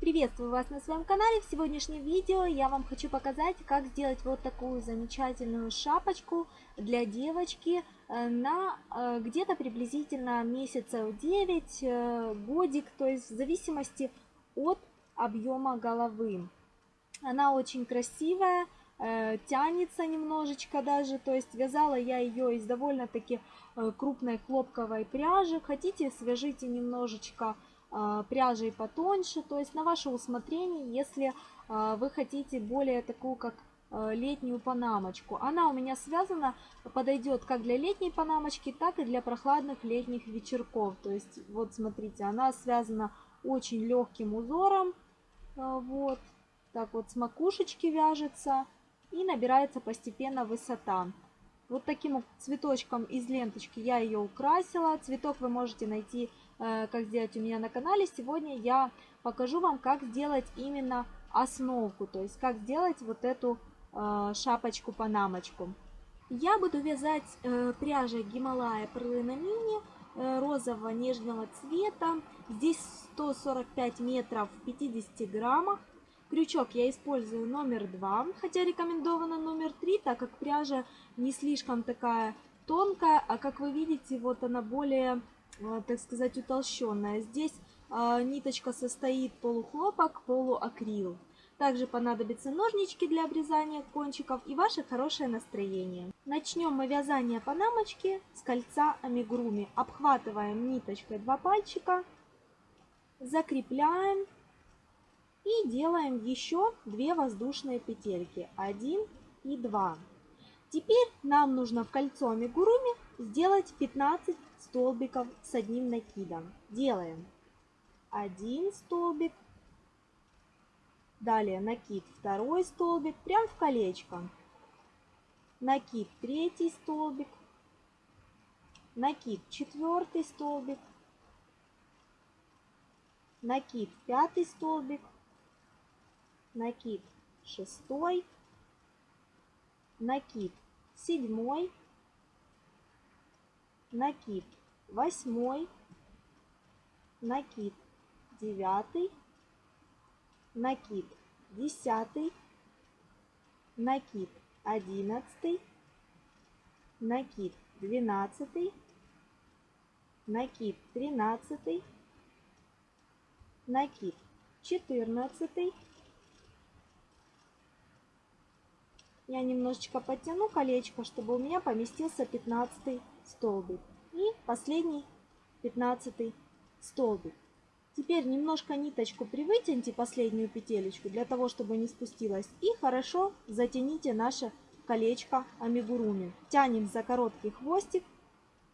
Приветствую вас на своем канале. В сегодняшнем видео я вам хочу показать, как сделать вот такую замечательную шапочку для девочки э, на э, где-то приблизительно месяцев 9, э, годик, то есть в зависимости от объема головы. Она очень красивая, тянется немножечко даже, то есть вязала я ее из довольно-таки крупной хлопковой пряжи. Хотите, свяжите немножечко пряжей потоньше, то есть на ваше усмотрение, если а, вы хотите более такую, как а, летнюю панамочку. Она у меня связана, подойдет как для летней панамочки, так и для прохладных летних вечерков. То есть, вот смотрите, она связана очень легким узором, вот, так вот с макушечки вяжется и набирается постепенно высота. Вот таким цветочком из ленточки я ее украсила. Цветок вы можете найти Э, как сделать у меня на канале. Сегодня я покажу вам, как сделать именно основку, то есть как сделать вот эту э, шапочку-панамочку. Я буду вязать э, пряжей Гималая Перлина Мини розового нежного цвета. Здесь 145 метров в 50 граммах. Крючок я использую номер 2, хотя рекомендовано номер 3, так как пряжа не слишком такая тонкая, а как вы видите, вот она более Э, так сказать, утолщенная. Здесь э, ниточка состоит полухлопок, полуакрил. Также понадобятся ножнички для обрезания кончиков и ваше хорошее настроение. Начнем мы вязание панамочки с кольца амигуруми. Обхватываем ниточкой два пальчика, закрепляем и делаем еще две воздушные петельки. Один и два. Теперь нам нужно в кольцо амигуруми сделать 15 столбиков с одним накидом. Делаем один столбик, далее накид второй столбик, прям в колечко, накид третий столбик, накид четвертый столбик, накид пятый столбик, накид шестой, накид седьмой, накид восьмой, накид девятый, накид десятый, накид одиннадцатый, накид двенадцатый, накид тринадцатый, накид четырнадцатый. Я немножечко подтяну колечко, чтобы у меня поместился пятнадцатый столбик. И последний, пятнадцатый столбик. Теперь немножко ниточку привытяните, последнюю петелечку, для того, чтобы не спустилась. И хорошо затяните наше колечко амигуруми. Тянем за короткий хвостик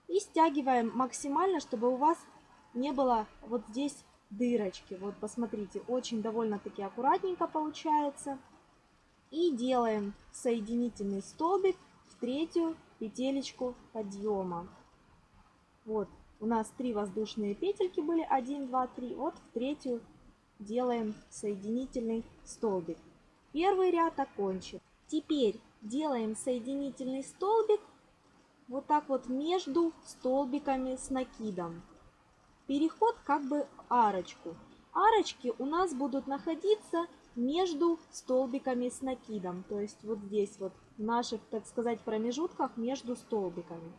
и стягиваем максимально, чтобы у вас не было вот здесь дырочки. Вот посмотрите, очень довольно-таки аккуратненько получается. И делаем соединительный столбик в третью петелечку подъема. Вот, у нас три воздушные петельки были, 1, 2, 3. Вот в третью делаем соединительный столбик. Первый ряд окончен. Теперь делаем соединительный столбик вот так вот между столбиками с накидом. Переход как бы арочку. Арочки у нас будут находиться между столбиками с накидом. То есть вот здесь вот в наших, так сказать, промежутках между столбиками.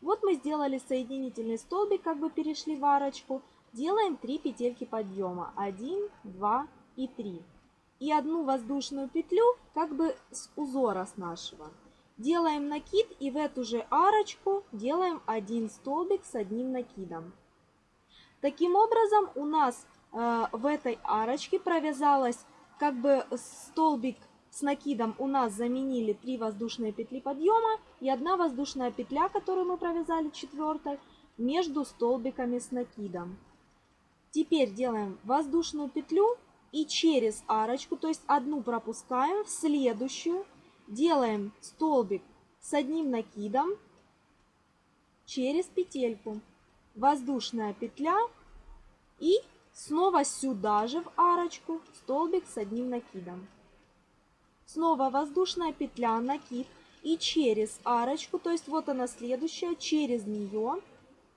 Вот мы сделали соединительный столбик, как бы перешли в арочку. Делаем 3 петельки подъема. 1, 2 и 3. И одну воздушную петлю как бы с узора с нашего. Делаем накид и в эту же арочку делаем один столбик с одним накидом. Таким образом у нас э, в этой арочке провязалась как бы столбик с накидом у нас заменили 3 воздушные петли подъема и одна воздушная петля, которую мы провязали четвертой, между столбиками с накидом. Теперь делаем воздушную петлю и через арочку, то есть одну пропускаем в следующую, делаем столбик с одним накидом через петельку, воздушная петля и снова сюда же в арочку столбик с одним накидом. Снова воздушная петля, накид и через арочку, то есть вот она следующая, через нее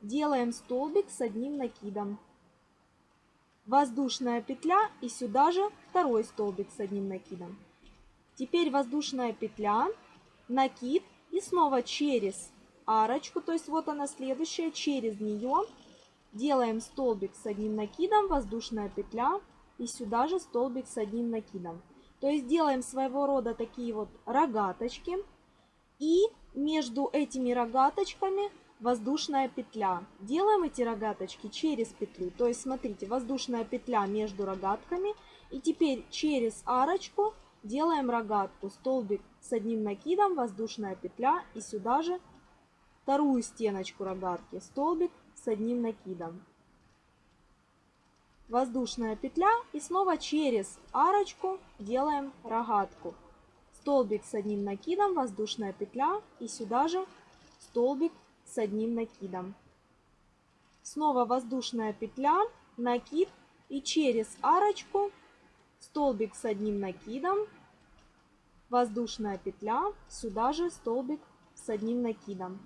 делаем столбик с одним накидом. воздушная петля и сюда же второй столбик с одним накидом. Теперь воздушная петля, накид и снова через арочку, то есть вот она следующая, через нее делаем столбик с одним накидом, воздушная петля и сюда же столбик с одним накидом. То есть делаем своего рода такие вот рогаточки и между этими рогаточками воздушная петля. Делаем эти рогаточки через петлю. То есть смотрите, воздушная петля между рогатками. И теперь через арочку делаем рогатку. Столбик с одним накидом, воздушная петля и сюда же вторую стеночку рогатки. Столбик с одним накидом. Воздушная петля и снова через арочку делаем рогатку. Столбик с одним накидом, воздушная петля и сюда же столбик с одним накидом. Снова воздушная петля, накид и через арочку столбик с одним накидом, воздушная петля, сюда же столбик с одним накидом.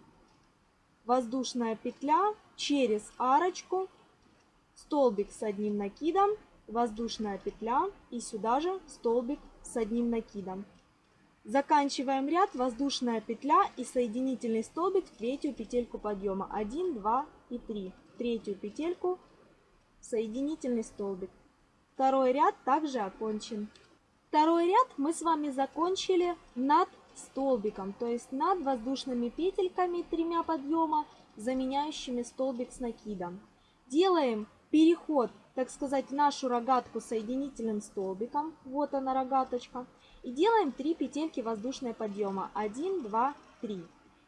Воздушная петля через арочку, столбик с одним накидом, воздушная петля и сюда же столбик с одним накидом. Заканчиваем ряд, воздушная петля и соединительный столбик в третью петельку подъема. 1, 2 и 3. Третью петельку, соединительный столбик. Второй ряд также окончен. Второй ряд мы с вами закончили над столбиком, то есть над воздушными петельками тремя подъема, заменяющими столбик с накидом. Делаем переход, так сказать, нашу рогатку соединительным столбиком. Вот она рогаточка. И делаем 3 петельки воздушного подъема. 1, 2, 3.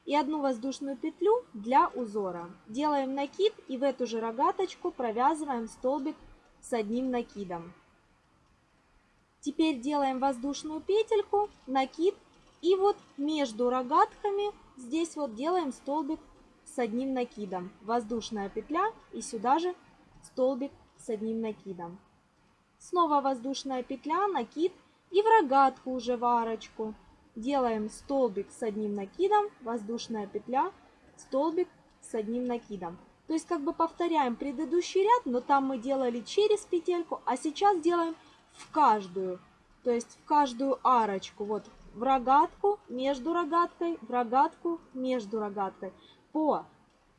И одну воздушную петлю для узора. Делаем накид и в эту же рогаточку провязываем столбик с одним накидом. Теперь делаем воздушную петельку, накид и вот между рогатками здесь вот делаем столбик с одним накидом. Воздушная петля и сюда же столбик с одним накидом. Снова воздушная петля, накид и в рогатку уже в арочку. Делаем столбик с одним накидом, воздушная петля, столбик с одним накидом. То есть как бы повторяем предыдущий ряд, но там мы делали через петельку, а сейчас делаем в каждую. То есть в каждую арочку. Вот в рогатку, между рогаткой, в рогатку, между рогаткой. По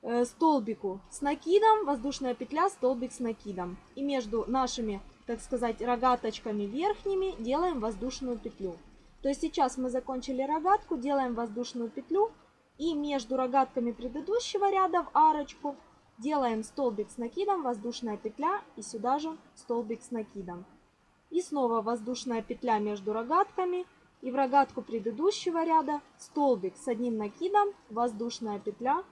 э, столбику с накидом, воздушная петля, столбик с накидом. И между нашими так сказать, рогаточками верхними делаем воздушную петлю. То есть сейчас мы закончили рогатку, делаем воздушную петлю и между рогатками предыдущего ряда в арочку делаем столбик с накидом, воздушная петля и сюда же столбик с накидом. И снова воздушная петля между рогатками и в рогатку предыдущего ряда столбик с одним накидом, воздушная петля,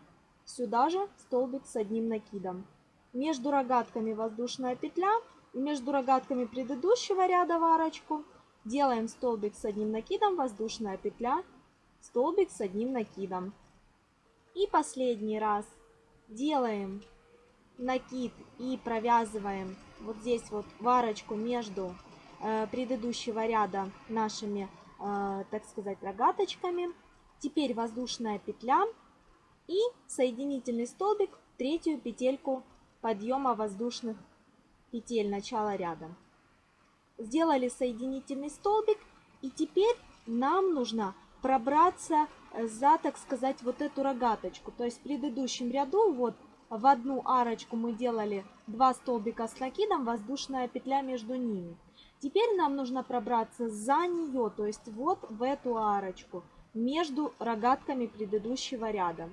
сюда же столбик с одним накидом. Между рогатками воздушная петля и между рогатками предыдущего ряда в арочку делаем столбик с одним накидом, воздушная петля, столбик с одним накидом. И последний раз делаем накид и провязываем вот здесь вот в арочку между э, предыдущего ряда нашими, так сказать, рогаточками. Теперь воздушная петля и соединительный столбик третью петельку подъема воздушных петель начала ряда. Сделали соединительный столбик и теперь нам нужно пробраться э, за, так сказать, вот эту рогаточку. То есть в предыдущем ряду вот в одну арочку мы делали два столбика с накидом, воздушная петля между ними. Теперь нам нужно пробраться за нее, то есть вот в эту арочку, между рогатками предыдущего ряда.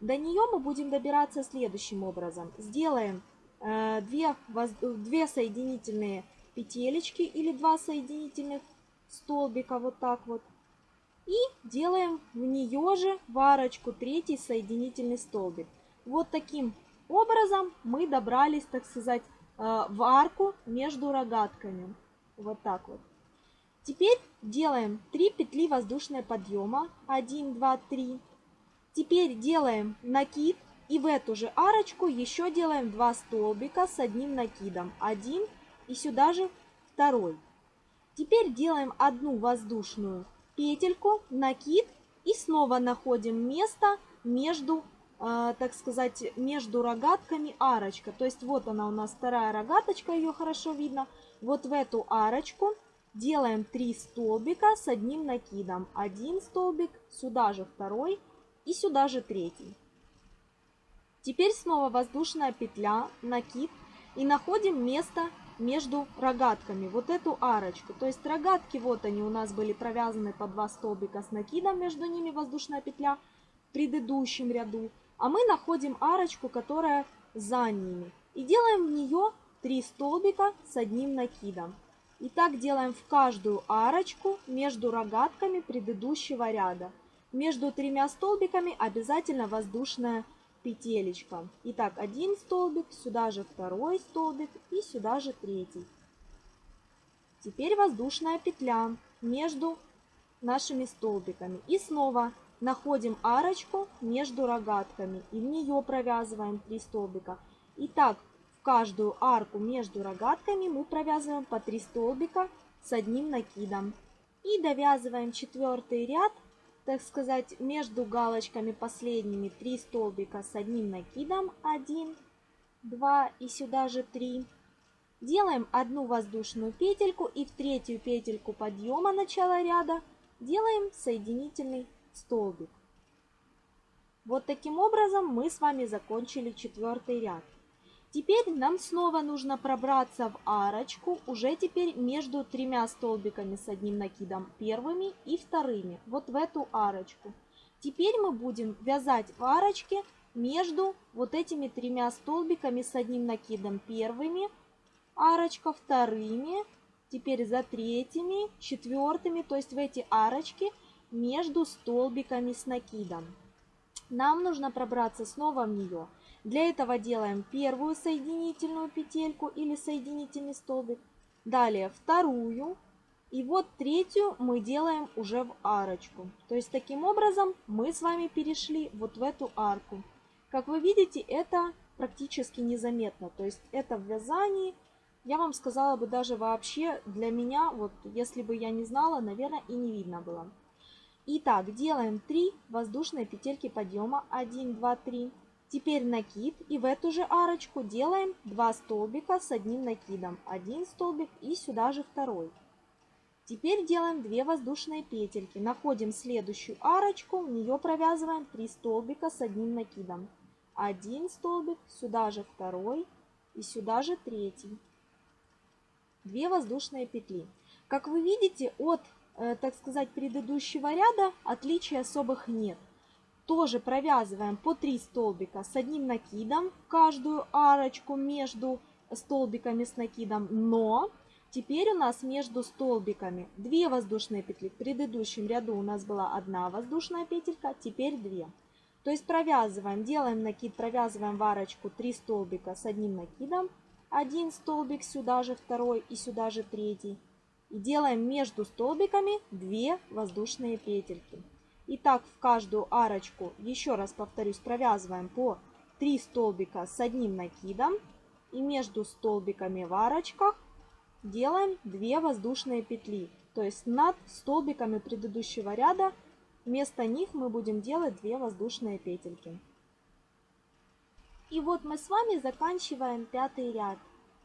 До нее мы будем добираться следующим образом. Сделаем 2, э, две соединительные петелечки или два соединительных столбика вот так вот. И делаем в нее же в арочку третий соединительный столбик. Вот таким образом мы добрались, так сказать, э, в арку между рогатками. Вот так вот. Теперь делаем 3 петли воздушного подъема. 1, 2, 3. Теперь делаем накид и в эту же арочку еще делаем 2 столбика с одним накидом. Один и сюда же второй. Теперь делаем одну воздушную петельку, накид и снова находим место между э, так сказать, между рогатками арочка. То есть вот она у нас вторая рогаточка, ее хорошо видно. Вот в эту арочку делаем 3 столбика с одним накидом. Один столбик, сюда же второй и сюда же третий. Теперь снова воздушная петля, накид и находим место между рогатками, вот эту арочку. То есть рогатки, вот они у нас были провязаны по 2 столбика с накидом, между ними воздушная петля в предыдущем ряду. А мы находим арочку, которая за ними. И делаем в нее 3 столбика с одним накидом. И так делаем в каждую арочку между рогатками предыдущего ряда. Между тремя столбиками обязательно воздушная петелечка. Итак, один столбик, сюда же второй столбик и сюда же третий. Теперь воздушная петля между нашими столбиками. И снова находим арочку между рогатками и в нее провязываем 3 столбика. Итак, каждую арку между рогатками мы провязываем по 3 столбика с одним накидом. И довязываем четвертый ряд так сказать, между галочками последними 3 столбика с одним накидом. 1, 2 и сюда же 3. Делаем одну воздушную петельку и в третью петельку подъема начала ряда делаем соединительный столбик. Вот таким образом мы с вами закончили четвертый ряд. Теперь нам снова нужно пробраться в арочку, уже теперь между тремя столбиками с одним накидом, первыми и вторыми, вот в эту арочку. Теперь мы будем вязать в арочке между вот этими тремя столбиками с одним накидом первыми, арочка вторыми, теперь за третьими, четвертыми, то есть в эти арочки между столбиками с накидом. Нам нужно пробраться снова в нее. Для этого делаем первую соединительную петельку или соединительный столбик, далее вторую, и вот третью мы делаем уже в арочку. То есть таким образом мы с вами перешли вот в эту арку. Как вы видите, это практически незаметно. То есть это в вязании, я вам сказала бы даже вообще для меня, вот если бы я не знала, наверное, и не видно было. Итак, делаем 3 воздушные петельки подъема. 1, 2, 3. Теперь накид и в эту же арочку делаем 2 столбика с одним накидом. Один столбик и сюда же второй. Теперь делаем 2 воздушные петельки. Находим следующую арочку, в нее провязываем 3 столбика с одним накидом. Один столбик, сюда же второй и сюда же третий. 2 воздушные петли. Как вы видите, от, э, так сказать, предыдущего ряда отличий особых нет тоже провязываем по 3 столбика с одним накидом в каждую арочку между столбиками с накидом, но теперь у нас между столбиками 2 воздушные петли. В предыдущем ряду у нас была одна воздушная петелька, теперь 2. То есть провязываем, делаем накид, провязываем в арочку 3 столбика с одним накидом, один столбик сюда же второй и сюда же третий. И делаем между столбиками 2 воздушные петельки. И так в каждую арочку, еще раз повторюсь, провязываем по 3 столбика с одним накидом. И между столбиками в арочках делаем 2 воздушные петли. То есть над столбиками предыдущего ряда вместо них мы будем делать 2 воздушные петельки. И вот мы с вами заканчиваем пятый ряд.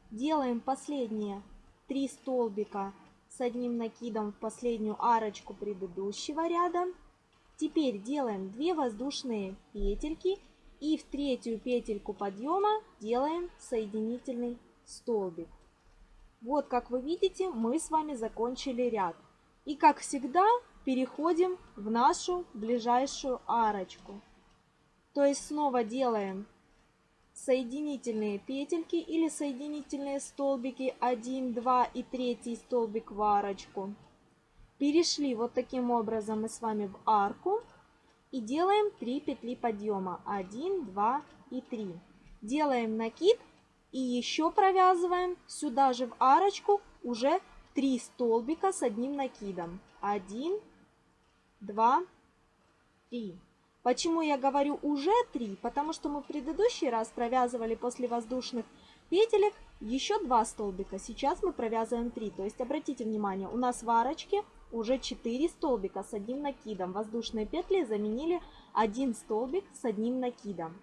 Делаем последние 3 столбика с одним накидом в последнюю арочку предыдущего ряда. Теперь делаем 2 воздушные петельки и в третью петельку подъема делаем соединительный столбик. Вот как вы видите, мы с вами закончили ряд. И как всегда переходим в нашу ближайшую арочку. То есть снова делаем соединительные петельки или соединительные столбики 1, 2 и 3 столбик в арочку. Перешли вот таким образом мы с вами в арку и делаем 3 петли подъема. 1, 2 и 3. Делаем накид и еще провязываем сюда же в арочку уже 3 столбика с одним накидом. 1, 2, 3. Почему я говорю уже 3? Потому что мы в предыдущий раз провязывали после воздушных петелек еще 2 столбика. Сейчас мы провязываем 3. То есть обратите внимание, у нас в арочке уже 4 столбика с одним накидом. Воздушные петли заменили один столбик с одним накидом.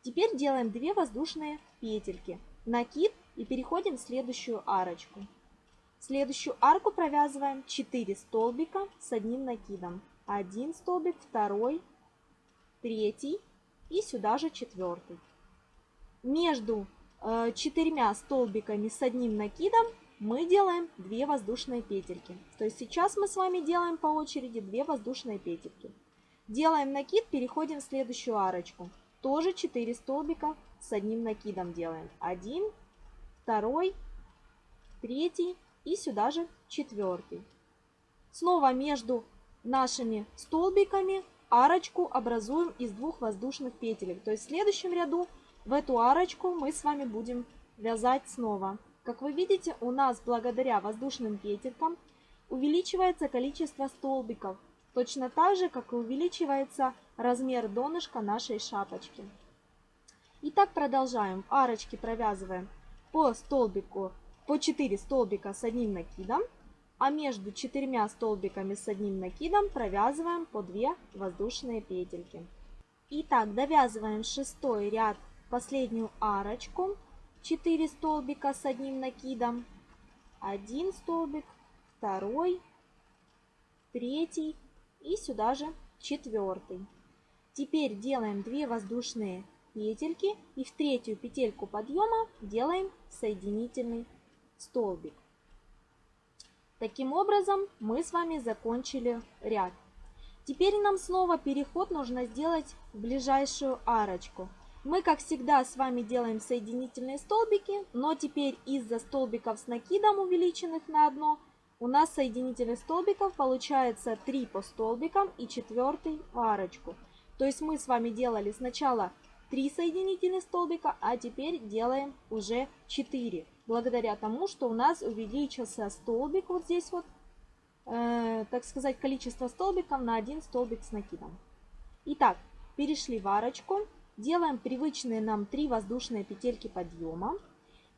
Теперь делаем 2 воздушные петельки. Накид и переходим в следующую арочку. следующую арку провязываем 4 столбика с одним накидом. Один столбик, второй, третий и сюда же четвертый. Между э, четырьмя столбиками с одним накидом мы делаем 2 воздушные петельки. То есть сейчас мы с вами делаем по очереди 2 воздушные петельки. Делаем накид, переходим в следующую арочку. Тоже 4 столбика с одним накидом делаем. Один, второй, третий и сюда же четвертый. Снова между нашими столбиками арочку образуем из двух воздушных петелек. То есть в следующем ряду в эту арочку мы с вами будем вязать снова. Как вы видите, у нас благодаря воздушным петелькам увеличивается количество столбиков. Точно так же, как и увеличивается размер донышка нашей шапочки. Итак, продолжаем. Арочки провязываем по столбику, по 4 столбика с одним накидом а между четырьмя столбиками с одним накидом провязываем по 2 воздушные петельки. Итак, довязываем шестой ряд последнюю арочку, 4 столбика с одним накидом, один столбик, второй, третий и сюда же четвертый. Теперь делаем 2 воздушные петельки и в третью петельку подъема делаем соединительный столбик. Таким образом, мы с вами закончили ряд. Теперь нам снова переход нужно сделать в ближайшую арочку. Мы, как всегда, с вами делаем соединительные столбики, но теперь из-за столбиков с накидом, увеличенных на одно, у нас соединительных столбиков получается 3 по столбикам и четвертый в арочку. То есть мы с вами делали сначала 3 соединительных столбика, а теперь делаем уже 4 благодаря тому, что у нас увеличился столбик вот здесь вот, э, так сказать, количество столбиков на один столбик с накидом. Итак, перешли в арочку, делаем привычные нам 3 воздушные петельки подъема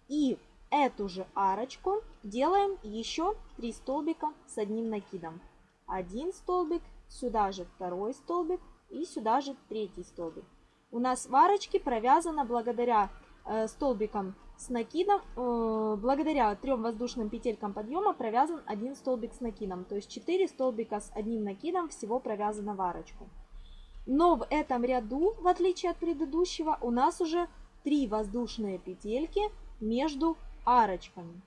и эту же арочку делаем еще 3 столбика с одним накидом. Один столбик, сюда же второй столбик и сюда же третий столбик. У нас в арочке провязано благодаря э, столбикам с накидом, э, благодаря трем воздушным петелькам подъема провязан один столбик с накидом. То есть 4 столбика с одним накидом всего провязано в арочку. Но в этом ряду, в отличие от предыдущего, у нас уже 3 воздушные петельки между арочками.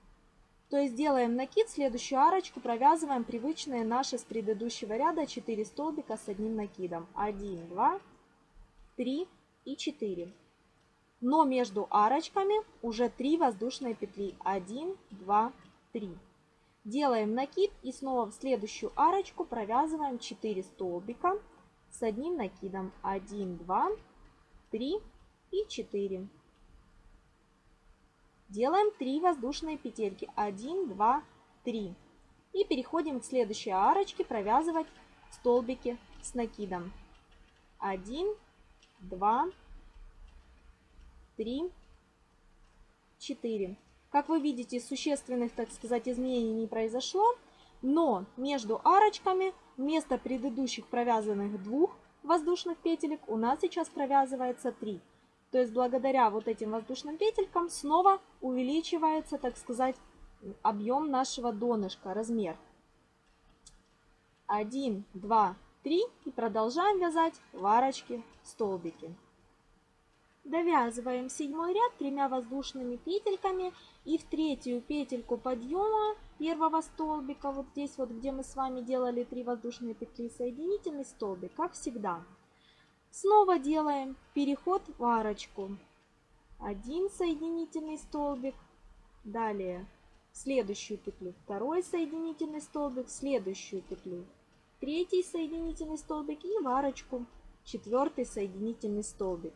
То есть делаем накид, следующую арочку провязываем привычные наши с предыдущего ряда 4 столбика с одним накидом. 1, 2, 3 и 4 но между арочками уже 3 воздушные петли. 1, 2, 3. Делаем накид и снова в следующую арочку провязываем 4 столбика с одним накидом. 1, 2, 3 и 4. Делаем 3 воздушные петельки. 1, 2, 3. И переходим к следующей арочке провязывать столбики с накидом. 1, 2, 3 3, 4. Как вы видите, существенных, так сказать, изменений не произошло, но между арочками вместо предыдущих провязанных двух воздушных петелек у нас сейчас провязывается 3. То есть благодаря вот этим воздушным петелькам снова увеличивается, так сказать, объем нашего донышка, размер. 1, 2, 3 и продолжаем вязать в арочке столбики. Довязываем седьмой ряд тремя воздушными петельками и в третью петельку подъема первого столбика, вот здесь вот, где мы с вами делали 3 воздушные петли, соединительный столбик, как всегда. Снова делаем переход в арочку. Один соединительный столбик, далее следующую петлю второй соединительный столбик, следующую петлю третий соединительный столбик и в арочку четвертый соединительный столбик.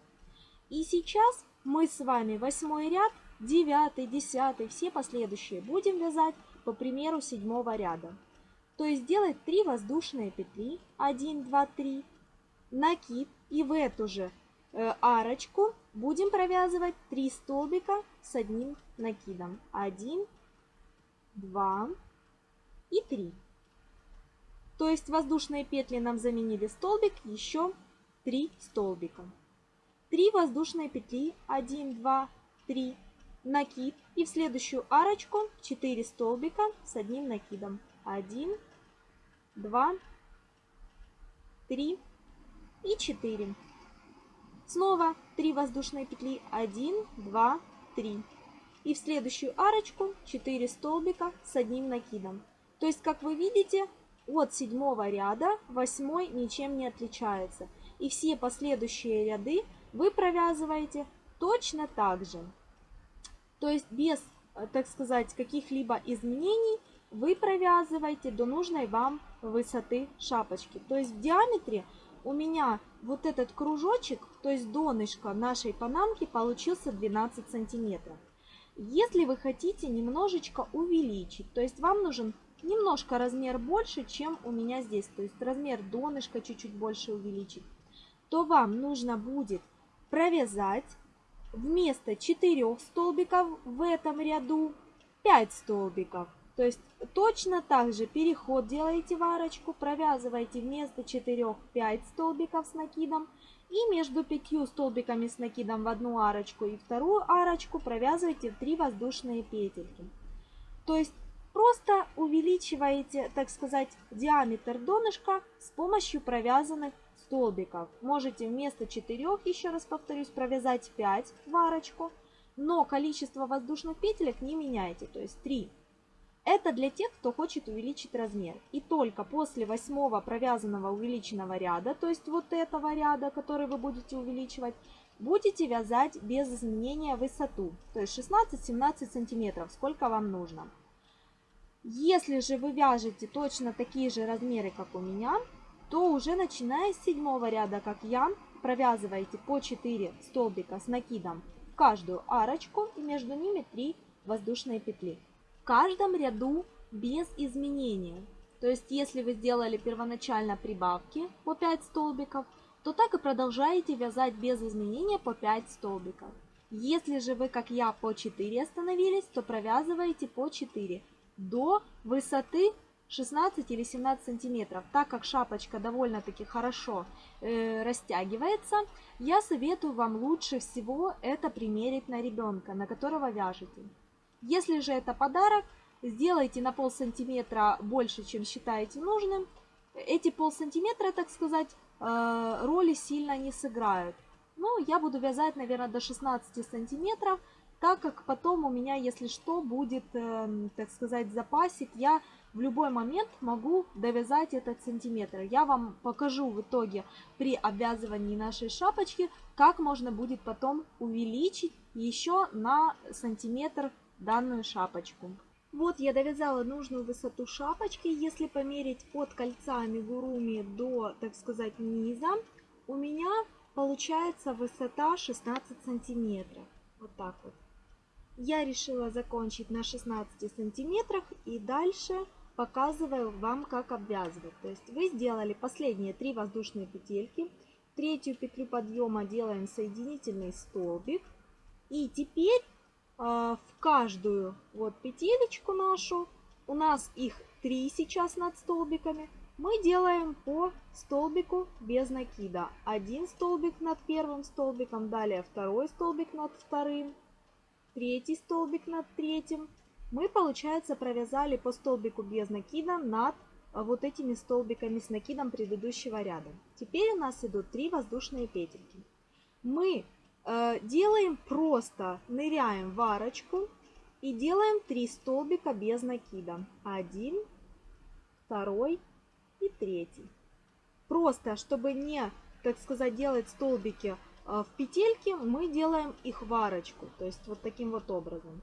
И сейчас мы с вами восьмой ряд, девятый, десятый, все последующие будем вязать по примеру седьмого ряда. То есть делать 3 воздушные петли, 1, 2, 3, накид и в эту же э, арочку будем провязывать 3 столбика с одним накидом. 1, 2 и 3. То есть воздушные петли нам заменили столбик, еще 3 столбика. 3 воздушные петли, 1, 2, 3, накид. И в следующую арочку 4 столбика с одним накидом. 1, 2, 3 и 4. Снова 3 воздушные петли, 1, 2, 3. И в следующую арочку 4 столбика с одним накидом. То есть, как вы видите, от седьмого ряда восьмой ничем не отличается. И все последующие ряды вы провязываете точно так же. То есть без, э, так сказать, каких-либо изменений вы провязываете до нужной вам высоты шапочки. То есть в диаметре у меня вот этот кружочек, то есть донышко нашей панамки получился 12 сантиметров. Если вы хотите немножечко увеличить, то есть вам нужен немножко размер больше, чем у меня здесь, то есть размер донышка чуть-чуть больше увеличить, то вам нужно будет провязать вместо 4 столбиков в этом ряду 5 столбиков. То есть точно так же переход делаете в арочку, провязываете вместо 4 5 столбиков с накидом и между 5 столбиками с накидом в одну арочку и вторую арочку провязываете 3 воздушные петельки. То есть просто увеличиваете, так сказать, диаметр донышка с помощью провязанных столбиков. Можете вместо 4, еще раз повторюсь, провязать 5 в арочку, но количество воздушных петелек не меняйте, то есть 3. Это для тех, кто хочет увеличить размер. И только после восьмого провязанного увеличенного ряда, то есть вот этого ряда, который вы будете увеличивать, будете вязать без изменения высоту, то есть 16-17 сантиметров, сколько вам нужно. Если же вы вяжете точно такие же размеры, как у меня, то уже начиная с седьмого ряда, как я, провязываете по 4 столбика с накидом в каждую арочку и между ними 3 воздушные петли. В каждом ряду без изменения. То есть, если вы сделали первоначально прибавки по 5 столбиков, то так и продолжаете вязать без изменения по 5 столбиков. Если же вы, как я, по 4 остановились, то провязываете по 4 до высоты 16 или 17 сантиметров. Так как шапочка довольно-таки хорошо э, растягивается, я советую вам лучше всего это примерить на ребенка, на которого вяжете. Если же это подарок, сделайте на пол сантиметра больше, чем считаете нужным. Эти пол сантиметра, так сказать, э, роли сильно не сыграют. Ну, я буду вязать, наверное, до 16 сантиметров, так как потом у меня, если что, будет, э, так сказать, запасик. Я в любой момент могу довязать этот сантиметр. Я вам покажу в итоге при обвязывании нашей шапочки, как можно будет потом увеличить еще на сантиметр данную шапочку. Вот я довязала нужную высоту шапочки. Если померить от кольца амигуруми до, так сказать, низа, у меня получается высота 16 сантиметров. Вот так вот. Я решила закончить на 16 сантиметрах и дальше показываю вам, как обвязывать. То есть вы сделали последние три воздушные петельки. Третью петлю подъема делаем соединительный столбик. И теперь э, в каждую вот петелечку нашу, у нас их три сейчас над столбиками, мы делаем по столбику без накида. Один столбик над первым столбиком, далее второй столбик над вторым, третий столбик над третьим. Мы, получается, провязали по столбику без накида над а, вот этими столбиками с накидом предыдущего ряда. Теперь у нас идут три воздушные петельки. Мы э, делаем просто, ныряем в арочку и делаем 3 столбика без накида. Один, второй и третий. Просто, чтобы не, так сказать, делать столбики а, в петельке мы делаем их в арочку, то есть вот таким вот образом.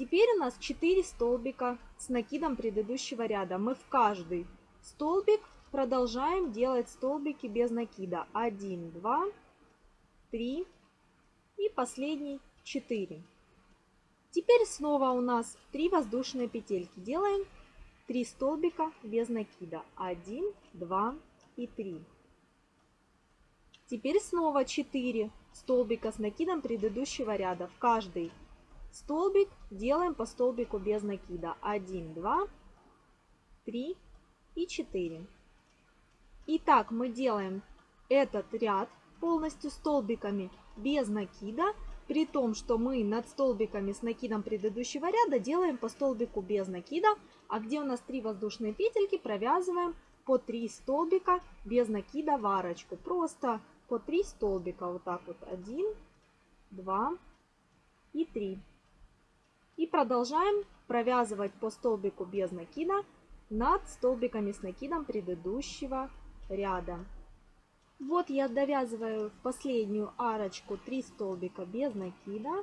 Теперь у нас 4 столбика с накидом предыдущего ряда. Мы в каждый столбик продолжаем делать столбики без накида. 1, 2, 3 и последний 4. Теперь снова у нас 3 воздушные петельки. Делаем 3 столбика без накида. 1, 2 и 3. Теперь снова 4 столбика с накидом предыдущего ряда. В каждый столбик делаем по столбику без накида. 1, 2, 3 и 4. Итак, мы делаем этот ряд полностью столбиками без накида, при том, что мы над столбиками с накидом предыдущего ряда делаем по столбику без накида, а где у нас 3 воздушные петельки, провязываем по 3 столбика без накида в арочку. Просто по 3 столбика, вот так вот, 1, 2 и 3. И продолжаем провязывать по столбику без накида над столбиками с накидом предыдущего ряда. Вот я довязываю в последнюю арочку 3 столбика без накида.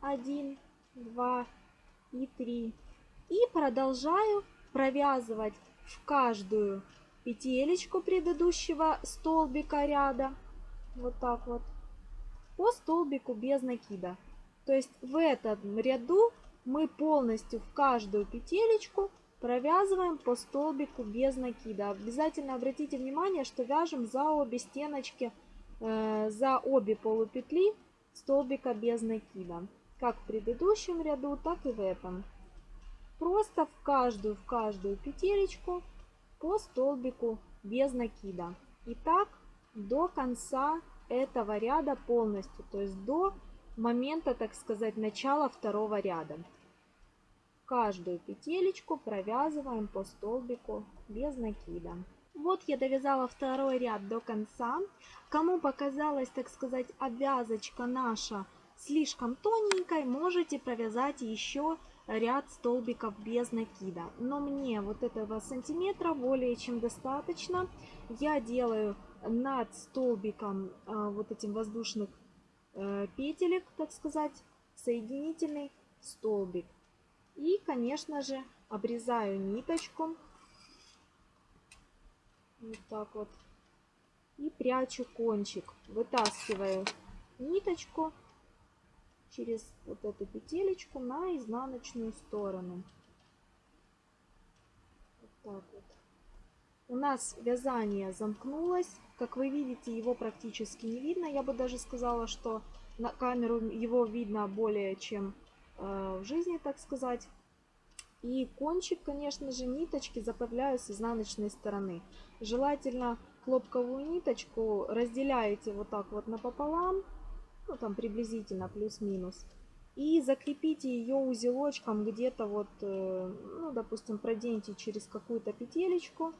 1, 2 и 3. И продолжаю провязывать в каждую петелечку предыдущего столбика ряда. Вот так вот. По столбику без накида. То есть в этом ряду мы полностью в каждую петелечку Провязываем по столбику без накида. Обязательно обратите внимание, что вяжем за обе стеночки, э, за обе полупетли столбика без накида. Как в предыдущем ряду, так и в этом. Просто в каждую, в каждую петелечку по столбику без накида. И так до конца этого ряда полностью, то есть до момента, так сказать, начала второго ряда каждую петелечку провязываем по столбику без накида. Вот я довязала второй ряд до конца. Кому показалась, так сказать, обвязочка наша слишком тоненькой, можете провязать еще ряд столбиков без накида. Но мне вот этого сантиметра более чем достаточно. Я делаю над столбиком э, вот этим воздушных э, петелек, так сказать, соединительный столбик. И, конечно же, обрезаю ниточку. Вот так вот. И прячу кончик. Вытаскиваю ниточку через вот эту петелечку на изнаночную сторону. Вот так вот. У нас вязание замкнулось. Как вы видите, его практически не видно. Я бы даже сказала, что на камеру его видно более чем в жизни, так сказать. И кончик, конечно же, ниточки заправляю с изнаночной стороны. Желательно хлопковую ниточку разделяете вот так вот напополам, ну там приблизительно плюс-минус. И закрепите ее узелочком где-то вот, э, ну допустим, проденьте через какую-то петелечку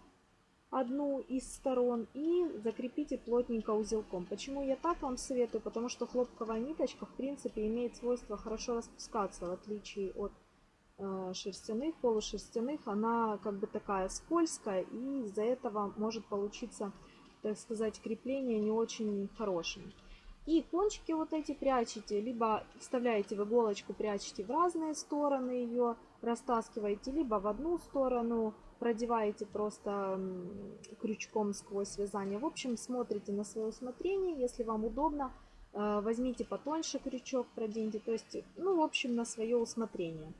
одну из сторон и закрепите плотненько узелком. Почему я так вам советую? Потому что хлопковая ниточка в принципе имеет свойство хорошо распускаться, в отличие от э, шерстяных, полушерстяных. Она как бы такая скользкая и из-за этого может получиться, так сказать, крепление не очень хорошим. И кончики вот эти прячете, либо вставляете в иголочку, прячете в разные стороны ее, растаскиваете, либо в одну сторону, продеваете просто крючком сквозь вязание. В общем, смотрите на свое усмотрение. Если вам удобно, э, возьмите потоньше крючок, проденьте. То есть, ну, в общем, на свое усмотрение.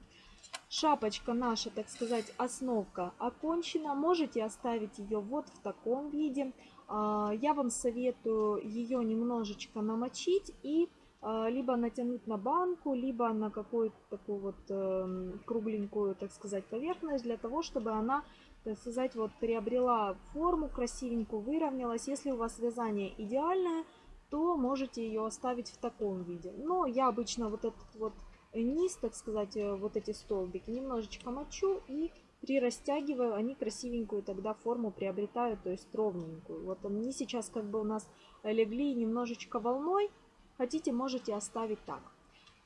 Шапочка наша, так сказать, основка окончена. Можете оставить ее вот в таком виде. А, я вам советую ее немножечко намочить и либо натянуть на банку, либо на какую-то такую вот э, кругленькую, так сказать, поверхность, для того, чтобы она, так сказать, вот приобрела форму красивенькую, выровнялась. Если у вас вязание идеальное, то можете ее оставить в таком виде. Но я обычно вот этот вот низ, так сказать, э, вот эти столбики немножечко мочу и при растягиваю, они красивенькую тогда форму приобретают, то есть ровненькую. Вот они сейчас как бы у нас легли немножечко волной, Хотите, можете оставить так.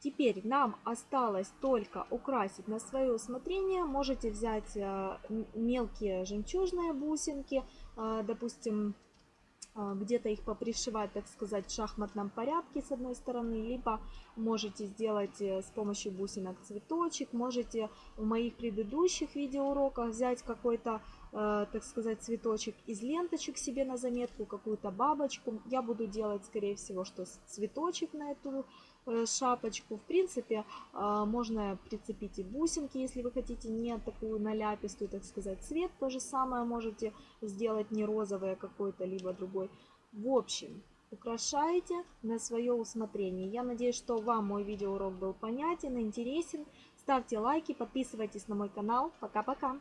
Теперь нам осталось только украсить на свое усмотрение. Можете взять э, мелкие жемчужные бусинки, э, допустим, э, где-то их попришивать, так сказать, в шахматном порядке с одной стороны, либо можете сделать с помощью бусинок цветочек, можете в моих предыдущих видеоуроках взять какой-то так сказать, цветочек из ленточек себе на заметку, какую-то бабочку. Я буду делать, скорее всего, что цветочек на эту э, шапочку. В принципе, э, можно прицепить и бусинки, если вы хотите не такую наляпистую, так сказать, цвет. То же самое можете сделать не розовый, а какой-то, либо другой. В общем, украшаете на свое усмотрение. Я надеюсь, что вам мой видеоурок был понятен, интересен. Ставьте лайки, подписывайтесь на мой канал. Пока-пока!